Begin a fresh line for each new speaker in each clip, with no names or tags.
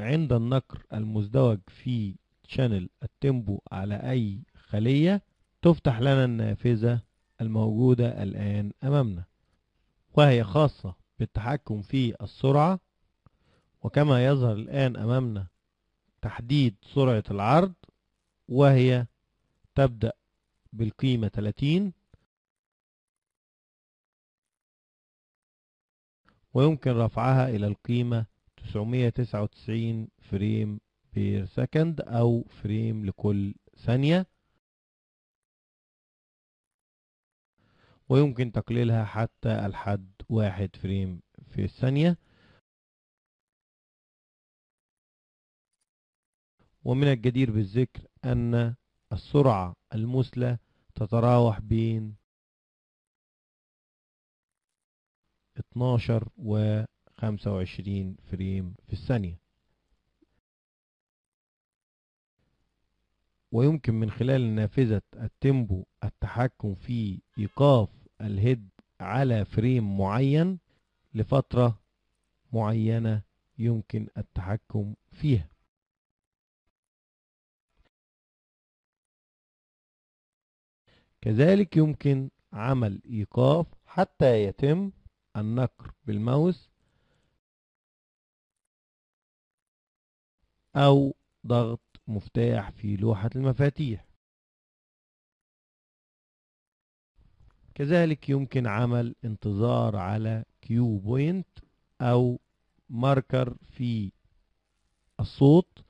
عند النقر المزدوج في channel ال tempo على أي خلية تفتح لنا النافذة الموجودة الآن أمامنا. وهي خاصة بالتحكم في السرعة وكما يظهر الآن أمامنا تحديد سرعة العرض وهي تبدأ بالقيمة 30 ويمكن رفعها إلى القيمة 999 frame per second أو frame لكل ثانية. ويمكن تقليلها حتى الحد واحد frame في الثانية. ومن الجدير بالذكر أن السرعة المثلى تتراوح بين 12 و 25 frame في الثانية. ويمكن من خلال نافذة ال tempo التحكم في إيقاف ال head على frame معين لفترة معينة يمكن التحكم فيها. كذلك يمكن عمل إيقاف حتى يتم النقر بالماوس أو ضغط مفتاح في لوحة المفاتيح. كذلك يمكن عمل انتظار على cue point أو marker في الصوت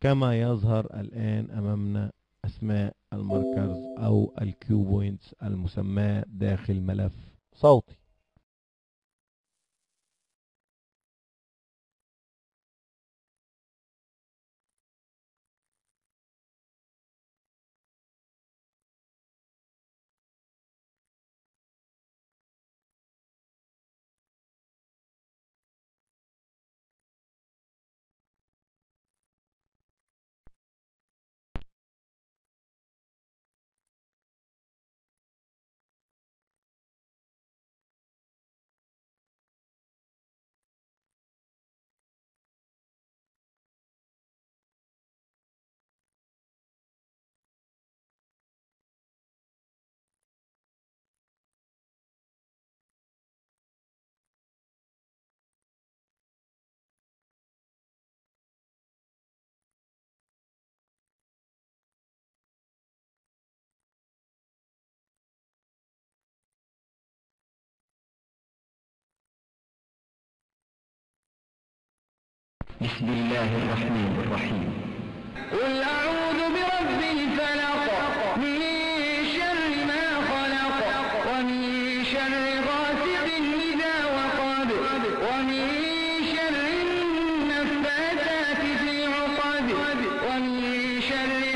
كما يظهر الآن أمامنا أسماء ال markers أو ال cue points المسماة داخل ملف صوتي.
بسم الله الرحمن الرحيم. قل أعوذ برب الفلق. من شر ما خلق. ومن شر غاسق إذا وقب. ومن شر النفاثات في العقد ومن شر